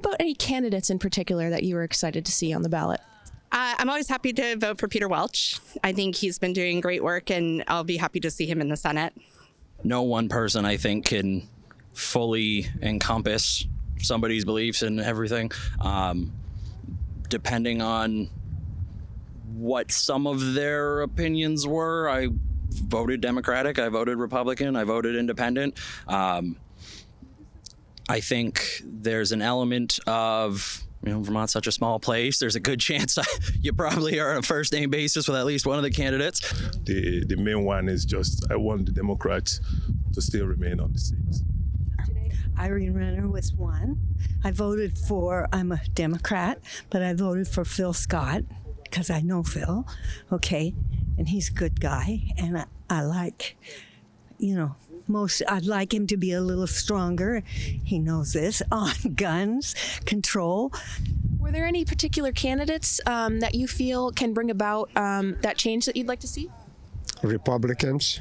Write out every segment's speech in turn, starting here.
about any candidates in particular that you were excited to see on the ballot? Uh, I'm always happy to vote for Peter Welch. I think he's been doing great work, and I'll be happy to see him in the Senate. No one person, I think, can fully encompass somebody's beliefs and everything. Um, depending on what some of their opinions were, I voted Democratic, I voted Republican, I voted Independent. Um, I think there's an element of you know, Vermont's such a small place. There's a good chance you probably are on a first name basis with at least one of the candidates. The the main one is just I want the Democrats to still remain on the seats. Irene Renner was one. I voted for, I'm a Democrat, but I voted for Phil Scott because I know Phil, okay, and he's a good guy, and I, I like, you know, most I'd like him to be a little stronger. He knows this on guns control. Were there any particular candidates um, that you feel can bring about um, that change that you'd like to see? Republicans.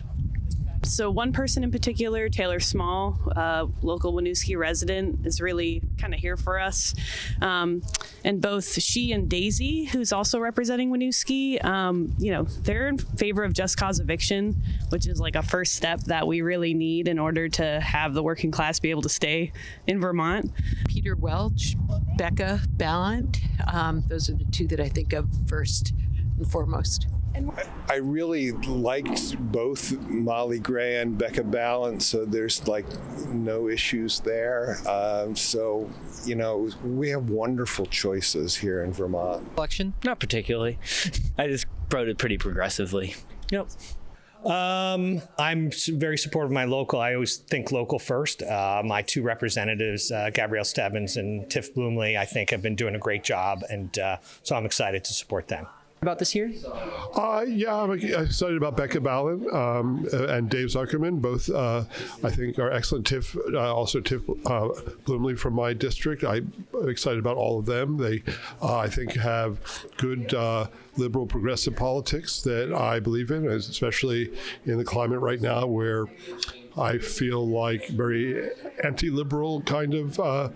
So one person in particular, Taylor Small, local Winooski resident, is really kind of here for us. Um, and both she and Daisy, who's also representing Winooski, um, you know, they're in favor of just cause eviction, which is like a first step that we really need in order to have the working class be able to stay in Vermont. Peter Welch, Becca Balint, um, those are the two that I think of first and foremost. I really liked both Molly Gray and Becca Balint, so there's like no issues there. Um, so, you know, we have wonderful choices here in Vermont. Election? Not particularly. I just voted pretty progressively. Yep. Um, I'm very supportive of my local. I always think local first. Uh, my two representatives, uh, Gabrielle Stebbins and Tiff Bluemle, I think have been doing a great job, and uh, so I'm excited to support them about this year? Uh, yeah, I'm excited about Becca Balint um, and Dave Zuckerman. Both, uh, I think, are excellent. Tiff, uh, also Tiff uh, Bluemle from my district. I'm excited about all of them. They, uh, I think, have good uh, liberal progressive politics that I believe in, especially in the climate right now where I feel like very anti-liberal kind of uh,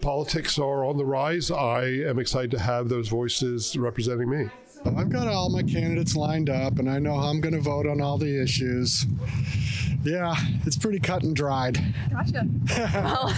politics are on the rise. I am excited to have those voices representing me. I've got all my candidates lined up, and I know how I'm going to vote on all the issues. Yeah, it's pretty cut and dried. Gotcha. well,